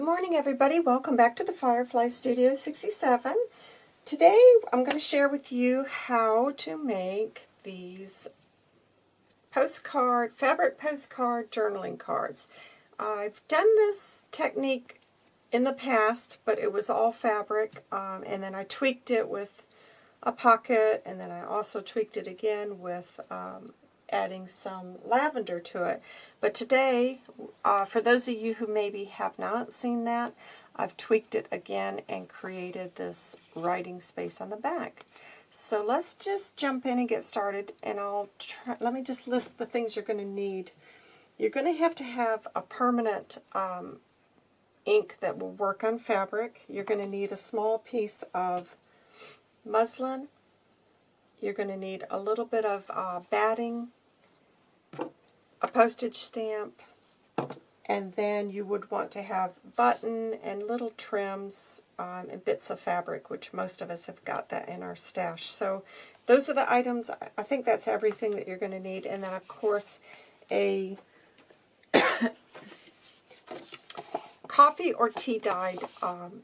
Good morning everybody. Welcome back to the Firefly Studio 67. Today I'm going to share with you how to make these postcard, fabric postcard journaling cards. I've done this technique in the past, but it was all fabric, um, and then I tweaked it with a pocket, and then I also tweaked it again with um, adding some lavender to it. But today, uh, for those of you who maybe have not seen that, I've tweaked it again and created this writing space on the back. So let's just jump in and get started, and I'll try, let me just list the things you're going to need. You're going to have to have a permanent um, ink that will work on fabric. You're going to need a small piece of muslin. You're going to need a little bit of uh, batting a postage stamp, and then you would want to have button and little trims um, and bits of fabric, which most of us have got that in our stash. So those are the items. I think that's everything that you're going to need. And then, of course, a coffee or tea dyed um,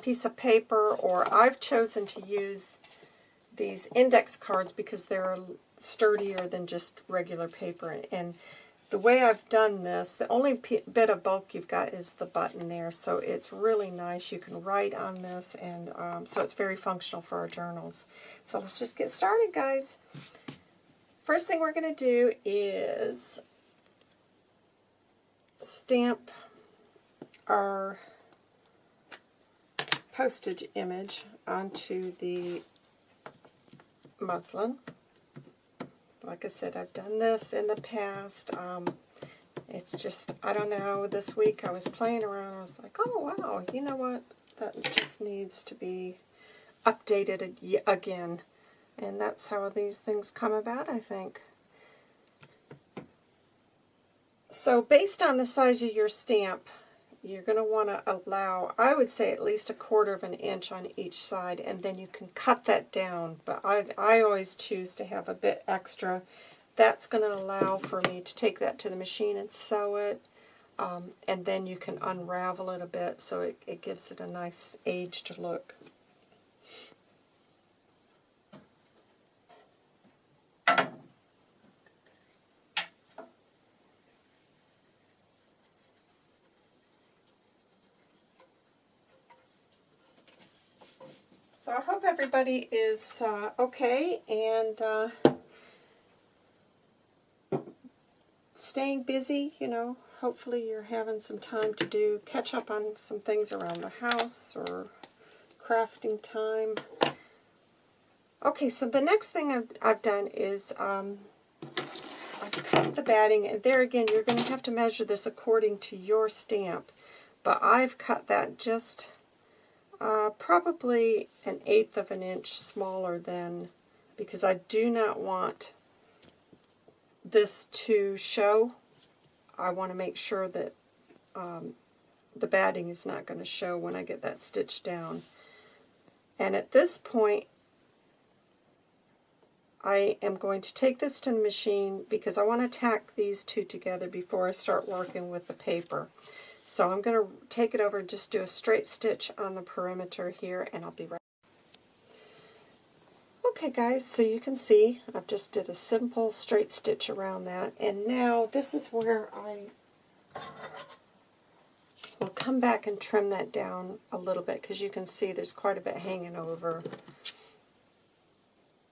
piece of paper, or I've chosen to use these index cards because they're sturdier than just regular paper. And the way I've done this, the only bit of bulk you've got is the button there, so it's really nice. You can write on this, and um, so it's very functional for our journals. So let's just get started, guys. First thing we're going to do is stamp our postage image onto the muslin. Like I said, I've done this in the past. Um, it's just, I don't know, this week I was playing around. I was like, oh, wow, you know what? That just needs to be updated again. And that's how these things come about, I think. So based on the size of your stamp, you're going to want to allow, I would say at least a quarter of an inch on each side, and then you can cut that down. But I, I always choose to have a bit extra. That's going to allow for me to take that to the machine and sew it, um, and then you can unravel it a bit so it, it gives it a nice aged look. So I hope everybody is uh, okay and uh, staying busy, you know. Hopefully you're having some time to do, catch up on some things around the house or crafting time. Okay, so the next thing I've, I've done is um, I've cut the batting, and there again, you're going to have to measure this according to your stamp, but I've cut that just uh, probably an eighth of an inch smaller than, because I do not want this to show. I want to make sure that um, the batting is not going to show when I get that stitch down. And at this point, I am going to take this to the machine because I want to tack these two together before I start working with the paper. So I'm going to take it over and just do a straight stitch on the perimeter here, and I'll be right Okay guys, so you can see I've just did a simple straight stitch around that, and now this is where I will come back and trim that down a little bit, because you can see there's quite a bit hanging over.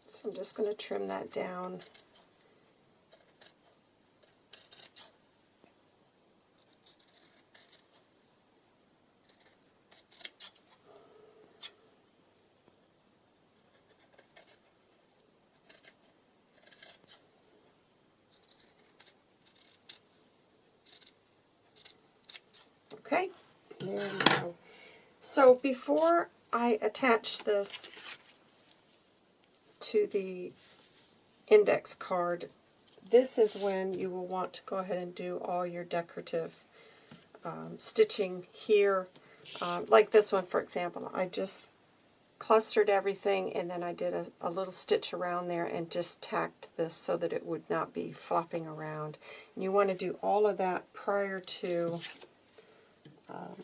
So I'm just going to trim that down. Okay, there we go. So before I attach this to the index card, this is when you will want to go ahead and do all your decorative um, stitching here. Uh, like this one, for example. I just clustered everything and then I did a, a, little stitch around there and just tacked this so that it would not be flopping around. And you want to do all of that prior to um,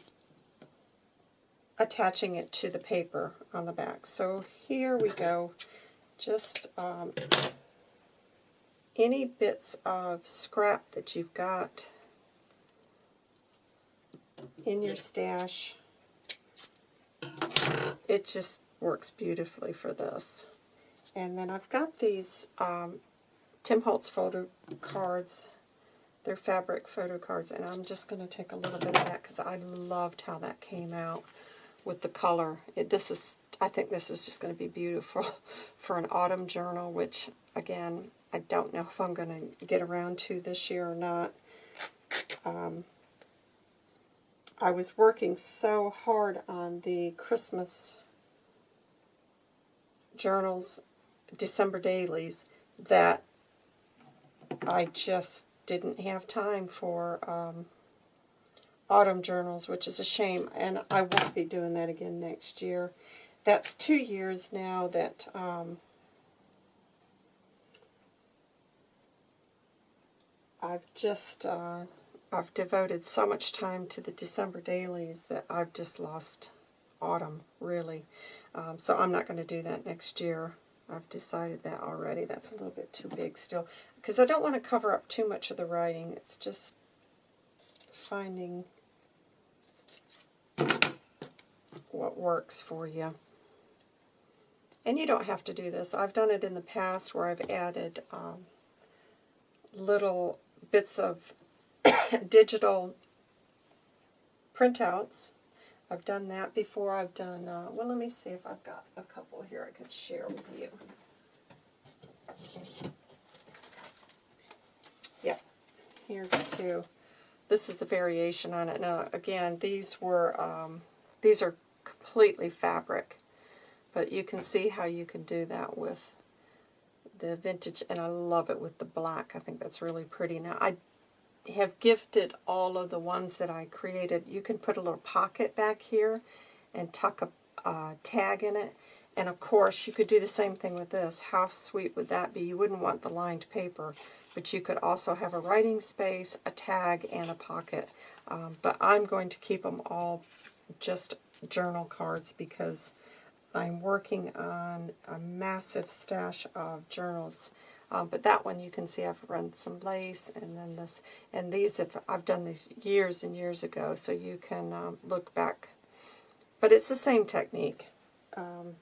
attaching it to the paper on the back. So here we go. Just um, any bits of scrap that you've got in your stash, it just works beautifully for this. And then I've got these um, Tim Holtz photo cards. They're fabric photo cards, and I'm just going to take a little bit of that because I loved how that came out with the color. It, this is, I think this is just going to be beautiful for an autumn journal, which, again, I don't know if I'm going to get around to this year or not. Um, I was working so hard on the Christmas journals, December dailies, that I just didn't have time for um, autumn journals, which is a shame, and I won't be doing that again next year. That's two years now that um, I've just uh, I've devoted so much time to the December dailies that I've just lost autumn, really. Um, so I'm not going to do that next year. I've decided that already. That's a little bit too big still. Because I don't want to cover up too much of the writing. It's just finding what works for you. And you don't have to do this. I've done it in the past where I've added um, little bits of digital printouts. I've done that before. I've done, uh, well, let me see if I've got a couple here I could share with you. Yep, here's two. This is a variation on it. Now, again, these were, um, these are completely fabric, but you can see how you can do that with the vintage, and I love it with the black. I think that's really pretty. Now, I have gifted all of the ones that I created. You can put a little pocket back here and tuck a tag in it. And of course, you could do the same thing with this. How sweet would that be? You wouldn't want the lined paper, but you could also have a writing space, a tag, and a pocket. Um, but I'm going to keep them all just journal cards because I'm working on a massive stash of journals um, but that one you can see I've run some lace and then this, and these have, I've done these years and years ago, so you can um, look back. But it's the same technique. Um,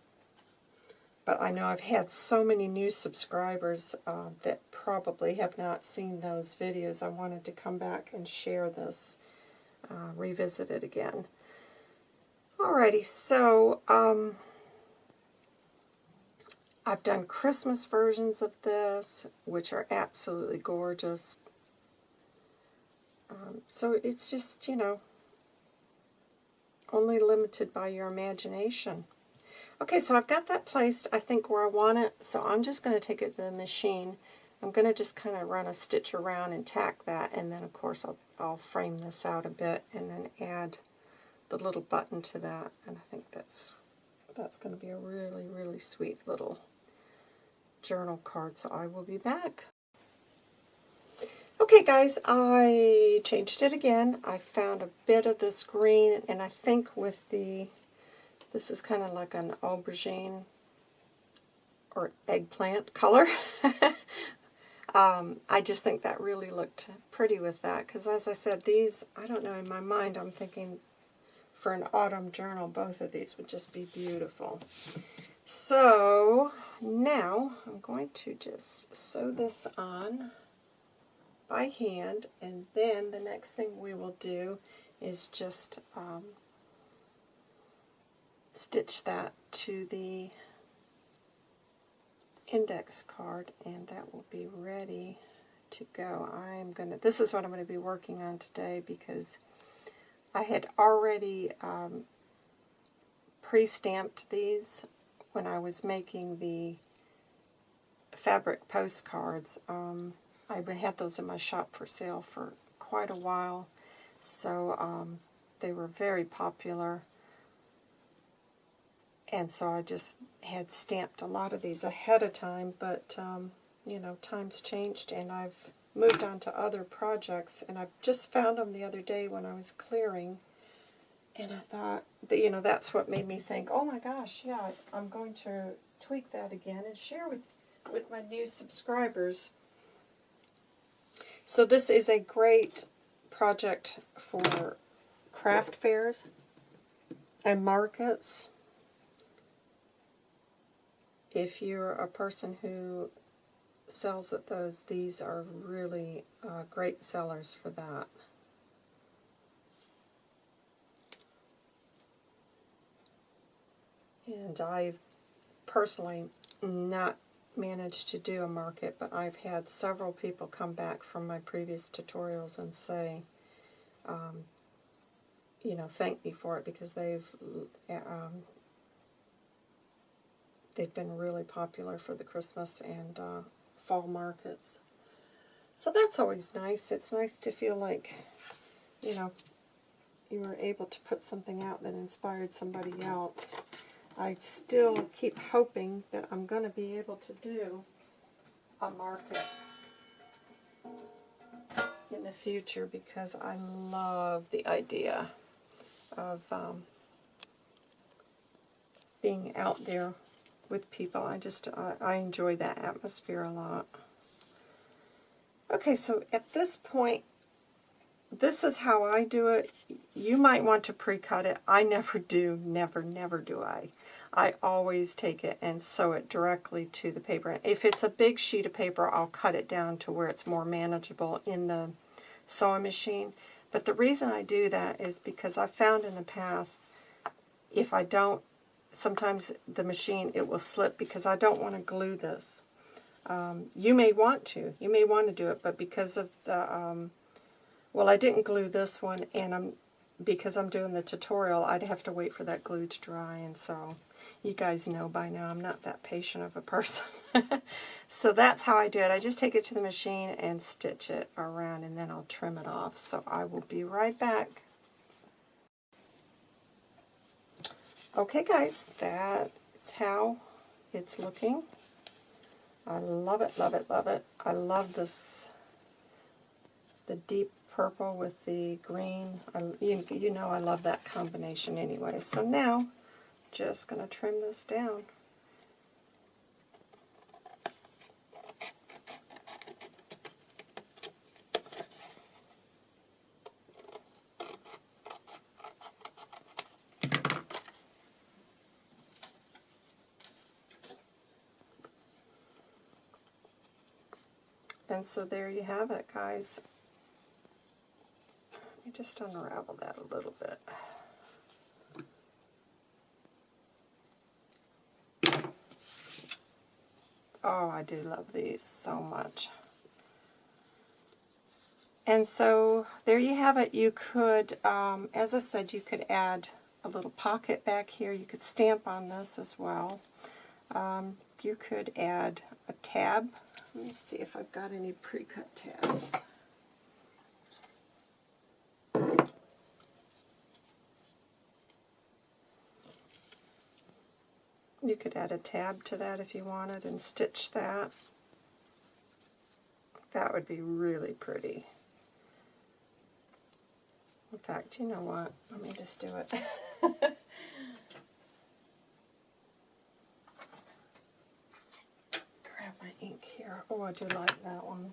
but I know I've had so many new subscribers uh, that probably have not seen those videos. I wanted to come back and share this, uh, revisit it again. Alrighty, so um, I've done Christmas versions of this, which are absolutely gorgeous. Um, so it's just, you know, only limited by your imagination. Okay, so I've got that placed, I think, where I want it. So I'm just going to take it to the machine. I'm going to just kind of run a stitch around and tack that. And then, of course, I'll, I'll frame this out a bit and then add the little button to that. And I think that's that's going to be a really, really sweet little journal card, so I will be back. Okay guys, I changed it again. I found a bit of this green, and I think with the, this is kind of like an aubergine or eggplant color. um, I just think that really looked pretty with that, because as I said, these, I don't know, in my mind I'm thinking for an autumn journal, both of these would just be beautiful. So now I'm going to just sew this on by hand and then the next thing we will do is just um, stitch that to the index card and that will be ready to go. I'm to, this is what I'm going to be working on today because I had already um, pre-stamped these when I was making the fabric postcards. Um, I had those in my shop for sale for quite a while, so um, they were very popular. And so I just had stamped a lot of these ahead of time, but, um, you know, times changed and I've moved on to other projects. And I just found them the other day when I was clearing And I thought, that, you know, that's what made me think, oh my gosh, yeah, I'm going to tweak that again and share with, with my new subscribers. So this is a great project for craft fairs and markets. If you're a person who sells at those, these are really uh, great sellers for that. And I've personally not managed to do a market, but I've had several people come back from my previous tutorials and say, um, you know, thank me for it because they've um, they've been really popular for the Christmas and uh, fall markets. So that's always nice. It's nice to feel like, you know, you were able to put something out that inspired somebody else. I still keep hoping that I'm going to be able to do a market in the future because I love the idea of um, being out there with people. I just, I, I enjoy that atmosphere a lot. Okay, so at this point, this is how I do it. You might want to pre-cut it. I never do, never, never do I. I always take it and sew it directly to the paper. If it's a big sheet of paper, I'll cut it down to where it's more manageable in the sewing machine. But the reason I do that is because I've found in the past, if I don't, sometimes the machine, it will slip because I don't want to glue this. Um, you may want to. You may want to do it, but because of the, um, well, I didn't glue this one, and I'm because I'm doing the tutorial, I'd have to wait for that glue to dry, and so you guys know by now I'm not that patient of a person. so that's how I do it. I just take it to the machine and stitch it around and then I'll trim it off. So I will be right back. Okay guys, that is how it's looking. I love it, love it, love it. I love this, the deep purple with the green. I, you, you know I love that combination anyway. So now just going to trim this down. And so there you have it, guys. Let me just unravel that a little bit. Oh, I do love these so much. And so there you have it. You could, um, as I said, you could add a little pocket back here. You could stamp on this as well. Um, you could add a tab. Let me see if I've got any pre-cut tabs. You could add a tab to that if you wanted and stitch that. That would be really pretty. In fact, you know what? Let me just do it. Grab my Oh, I do like that one.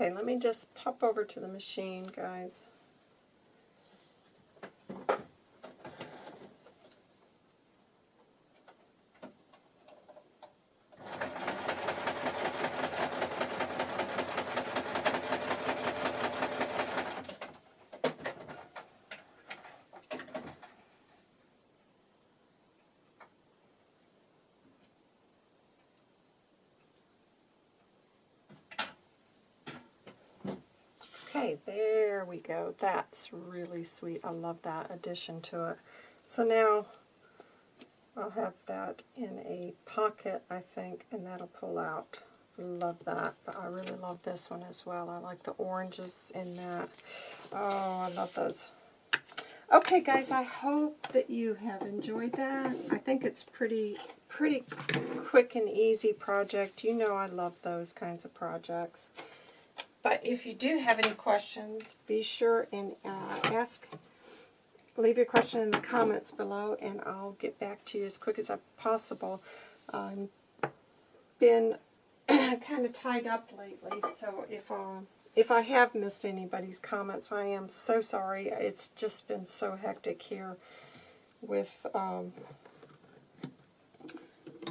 Okay, let me just pop over to the machine, guys. Okay, there we go. That's really sweet. I love that addition to it. So now I'll have that in a pocket, I think, and that'll pull out. Love that, but I really love this one as well. I like the oranges in that. Oh, I love those. Okay, guys, I hope that you have enjoyed that. I think it's pretty, pretty quick and easy project. You know I love those kinds of projects. But if you do have any questions, be sure and uh, ask, leave your question in the comments below, and I'll get back to you as quick as I possible. I've um, been kind of tied up lately, so if uh, if I have missed anybody's comments, I am so sorry. It's just been so hectic here with um,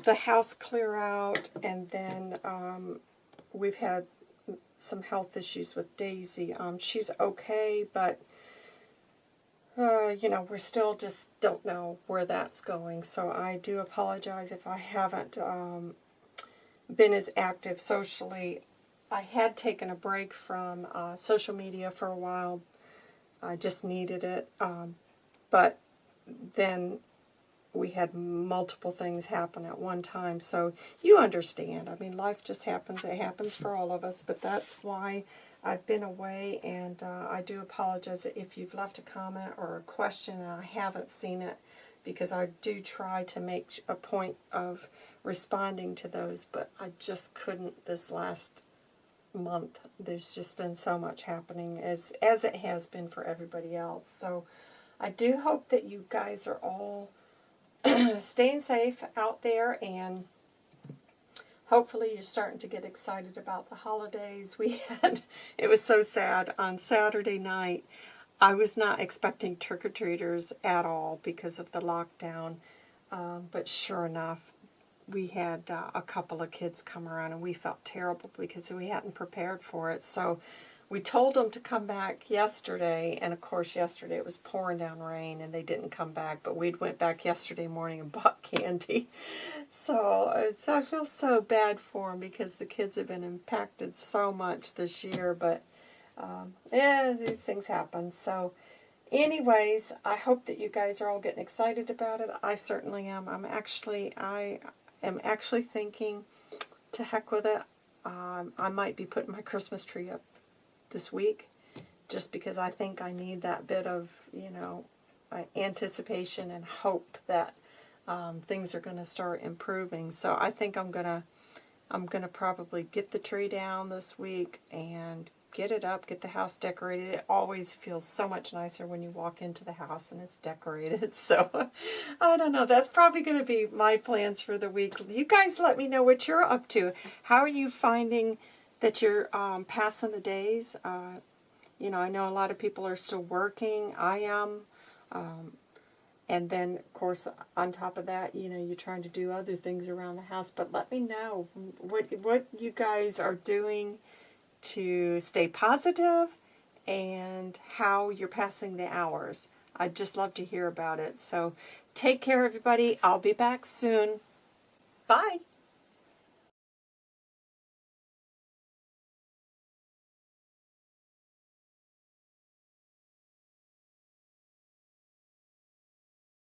the house clear out, and then um, we've had some health issues with Daisy. Um, she's okay, but, uh, you know, we're still just don't know where that's going. So I do apologize if I haven't um, been as active socially. I had taken a break from uh, social media for a while. I just needed it. Um, but then we had multiple things happen at one time. So you understand. I mean, life just happens. It happens for all of us. But that's why I've been away. And uh, I do apologize if you've left a comment or a question and I haven't seen it. Because I do try to make a point of responding to those. But I just couldn't this last month. There's just been so much happening as, as it has been for everybody else. So I do hope that you guys are all staying safe out there and hopefully you're starting to get excited about the holidays. We had, it was so sad, on Saturday night, I was not expecting trick-or-treaters at all because of the lockdown, um, but sure enough, we had uh, a couple of kids come around and we felt terrible because we hadn't prepared for it. So we told them to come back yesterday, and of course yesterday it was pouring down rain, and they didn't come back. But we went back yesterday morning and bought candy. So I feel so bad for them because the kids have been impacted so much this year. But um, yeah, these things happen. So anyways, I hope that you guys are all getting excited about it. I certainly am. I'm actually, I am actually thinking, to heck with it. Um, I might be putting my Christmas tree up this week just because I think I need that bit of, you know, uh, anticipation and hope that um, things are going to start improving. So I think I'm going to I'm going to probably get the tree down this week and get it up, get the house decorated. It always feels so much nicer when you walk into the house and it's decorated. So I don't know. That's probably going to be my plans for the week. You guys let me know what you're up to. How are you finding that you're um, passing the days. Uh, you know, I know a lot of people are still working. I am. Um, and then, of course, on top of that, you know, you're trying to do other things around the house. But let me know what, what you guys are doing to stay positive and how you're passing the hours. I'd just love to hear about it. So take care, everybody. I'll be back soon. Bye.